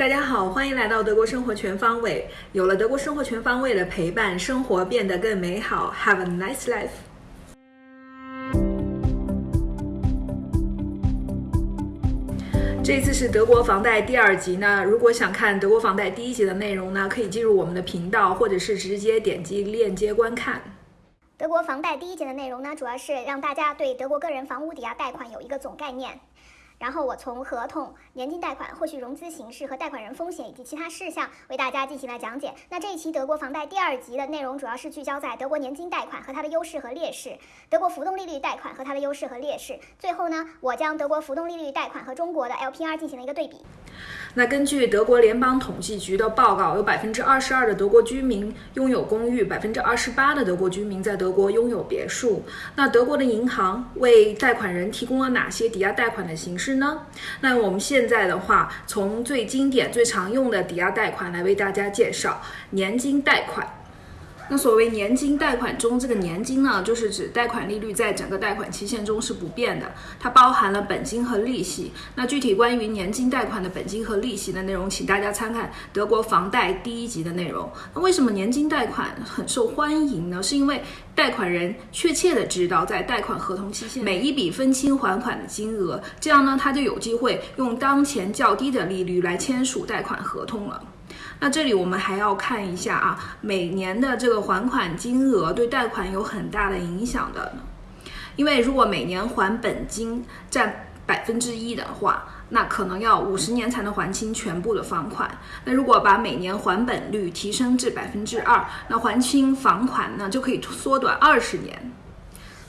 大家好，欢迎来到德国生活全方位。有了德国生活全方位的陪伴，生活变得更美好。Have a nice life。这次是德国房贷第二集呢。如果想看德国房贷第一集的内容呢，可以进入我们的频道，或者是直接点击链接观看。德国房贷第一节的内容呢，主要是让大家对德国个人房屋抵押贷款有一个总概念。然后我从合同、年金贷款、后续融资形式和贷款人风险以及其他事项为大家进行了讲解。那这一期德国房贷第二集的内容主要是聚焦在德国年金贷款和它的优势和劣势，德国浮动利率贷款和它的优势和劣势。最后呢，我将德国浮动利率贷款和中国的 LPR 进行了一个对比。那根据德国联邦统计局的报告，有百分之二十二的德国居民拥有公寓，百分之二十八的德国居民在德国拥有别墅。那德国的银行为贷款人提供了哪些抵押贷款的形式呢？那我们现在的话，从最经典、最常用的抵押贷款来为大家介绍年金贷款。那所谓年金贷款中，这个年金呢，就是指贷款利率在整个贷款期限中是不变的，它包含了本金和利息。那具体关于年金贷款的本金和利息的内容，请大家参看德国房贷第一集的内容。那为什么年金贷款很受欢迎呢？是因为贷款人确切的知道在贷款合同期限每一笔分期还款的金额，这样呢，他就有机会用当前较低的利率来签署贷款合同了。那这里我们还要看一下啊，每年的这个还款金额对贷款有很大的影响的，因为如果每年还本金占百分之一的话，那可能要五十年才能还清全部的房款。那如果把每年还本率提升至百分之二，那还清房款呢就可以缩短二十年。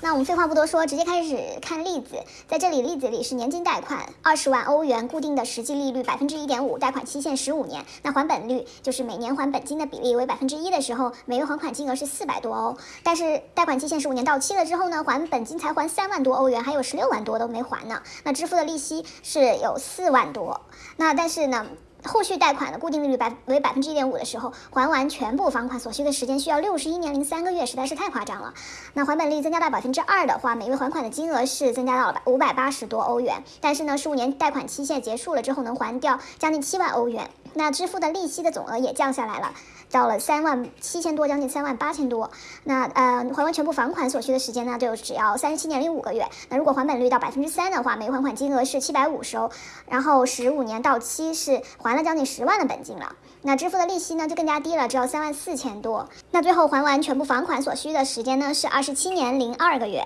那我们废话不多说，直接开始看例子。在这里，例子里是年金贷款，二十万欧元，固定的实际利率百分之一点五，贷款期限十五年。那还本率就是每年还本金的比例为百分之一的时候，每月还款金额是四百多欧。但是贷款期限十五年到期了之后呢，还本金才还三万多欧元，还有十六万多都没还呢。那支付的利息是有四万多。那但是呢？后续贷款的固定利率百为百分之一点五的时候，还完全部房款所需的时间需要六十一年零三个月，实在是太夸张了。那还本率增加到百分之二的话，每月还款的金额是增加到了五百八十多欧元。但是呢，十五年贷款期限结束了之后，能还掉将近七万欧元。那支付的利息的总额也降下来了。到了三万七千多，将近三万八千多。那呃，还完全部房款所需的时间呢，就只要三十七年零五个月。那如果还本率到百分之三的话，每月还款金额是七百五十欧，然后十五年到期是还了将近十万的本金了。那支付的利息呢就更加低了，只要三万四千多。那最后还完全部房款所需的时间呢是二十七年零二个月。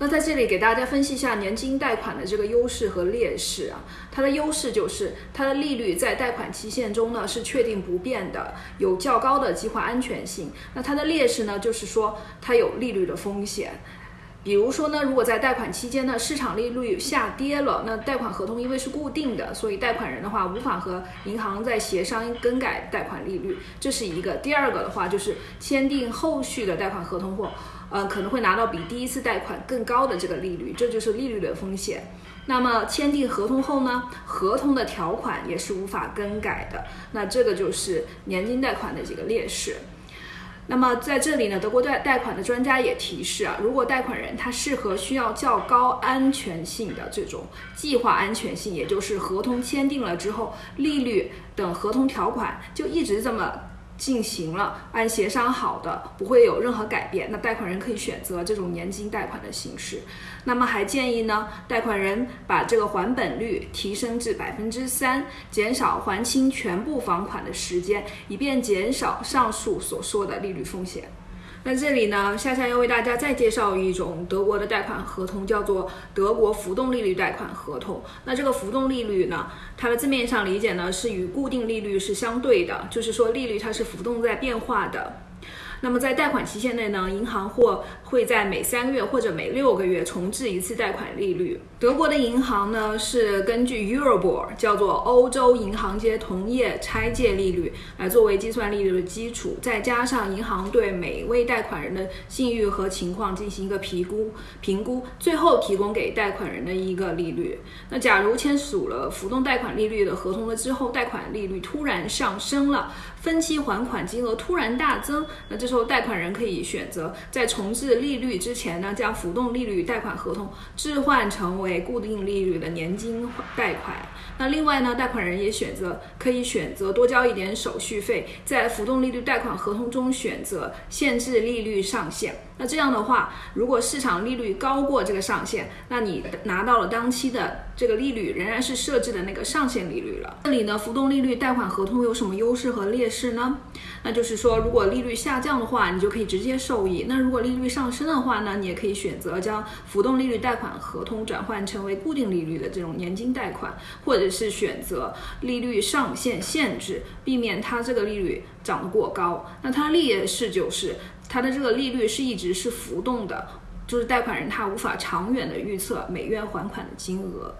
那在这里给大家分析一下年金贷款的这个优势和劣势啊。它的优势就是它的利率在贷款期限中呢是确定不变的，有较高的计划安全性。那它的劣势呢就是说它有利率的风险。比如说呢，如果在贷款期间呢市场利率下跌了，那贷款合同因为是固定的，所以贷款人的话无法和银行再协商更改贷款利率，这是一个。第二个的话就是签订后续的贷款合同后。呃，可能会拿到比第一次贷款更高的这个利率，这就是利率的风险。那么签订合同后呢，合同的条款也是无法更改的。那这个就是年金贷款的几个劣势。那么在这里呢，德国贷贷款的专家也提示啊，如果贷款人他适合需要较高安全性的这种计划安全性，也就是合同签订了之后，利率等合同条款就一直这么。进行了按协商好的，不会有任何改变。那贷款人可以选择这种年金贷款的形式。那么还建议呢，贷款人把这个还本率提升至百分之三，减少还清全部房款的时间，以便减少上述所说的利率风险。那这里呢，夏夏要为大家再介绍一种德国的贷款合同，叫做德国浮动利率贷款合同。那这个浮动利率呢，它的字面上理解呢是与固定利率是相对的，就是说利率它是浮动在变化的。那么在贷款期限内呢，银行或会在每三个月或者每六个月重置一次贷款利率。德国的银行呢是根据 Eurobor，叫做欧洲银行间同业拆借利率来作为计算利率的基础，再加上银行对每位贷款人的信誉和情况进行一个评估，评估最后提供给贷款人的一个利率。那假如签署了浮动贷款利率的合同了之后，贷款利率突然上升了，分期还款金额突然大增，那这时候贷款人可以选择在重置利率之前呢，将浮动利率贷款合同置换成为固定利率的年金贷款。那另外呢，贷款人也选择可以选择多交一点手续费，在浮动利率贷款合同中选择限制利率上限。那这样的话，如果市场利率高过这个上限，那你拿到了当期的这个利率仍然是设置的那个上限利率了。这里呢，浮动利率贷款合同有什么优势和劣势呢？那就是说，如果利率下降的话，你就可以直接受益；那如果利率上升的话呢，你也可以选择将浮动利率贷款合同转换成为固定利率的这种年金贷款，或者是选择利率上限限制，避免它这个利率涨得过高。那它的劣势就是。它的这个利率是一直是浮动的，就是贷款人他无法长远的预测每月还款的金额。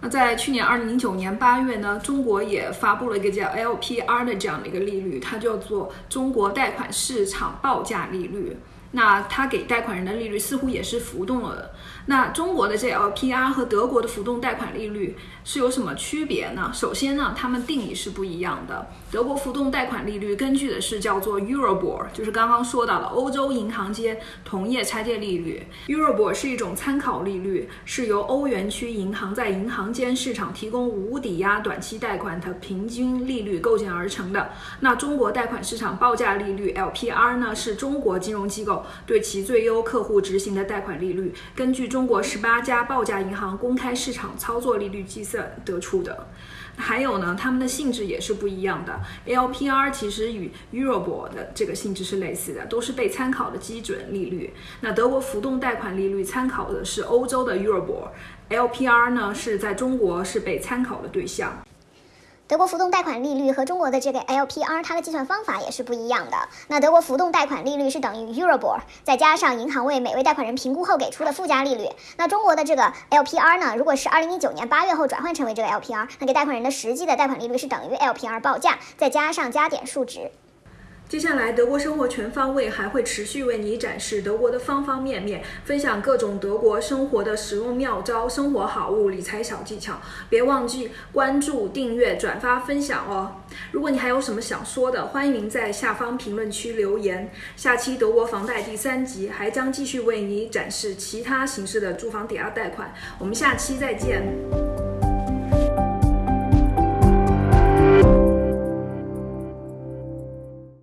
那在去年二零零九年八月呢，中国也发布了一个叫 LPR 的这样的一个利率，它叫做中国贷款市场报价利率。那它给贷款人的利率似乎也是浮动了的。那中国的这 LPR 和德国的浮动贷款利率是有什么区别呢？首先呢，它们定义是不一样的。德国浮动贷款利率根据的是叫做 Eurobor，就是刚刚说到的欧洲银行间同业拆借利率。Eurobor 是一种参考利率，是由欧元区银行在银行间市场提供无抵押短期贷款的平均利率构建而成的。那中国贷款市场报价利率 LPR 呢，是中国金融机构对其最优客户执行的贷款利率，根据中。国十八家报价银行公开市场操作利率计算得出的，还有呢，它们的性质也是不一样的。LPR 其实与 Eurobor 的这个性质是类似的，都是被参考的基准利率。那德国浮动贷款利率参考的是欧洲的 Eurobor，LPR 呢是在中国是被参考的对象。德国浮动贷款利率和中国的这个 LPR，它的计算方法也是不一样的。那德国浮动贷款利率是等于 Euribor，再加上银行为每位贷款人评估后给出的附加利率。那中国的这个 LPR 呢，如果是二零一九年八月后转换成为这个 LPR，那给贷款人的实际的贷款利率是等于 LPR 报价再加上加点数值。接下来，德国生活全方位还会持续为你展示德国的方方面面，分享各种德国生活的实用妙招、生活好物、理财小技巧。别忘记关注、订阅、转发、分享哦！如果你还有什么想说的，欢迎在下方评论区留言。下期德国房贷第三集还将继续为你展示其他形式的住房抵押贷款。我们下期再见。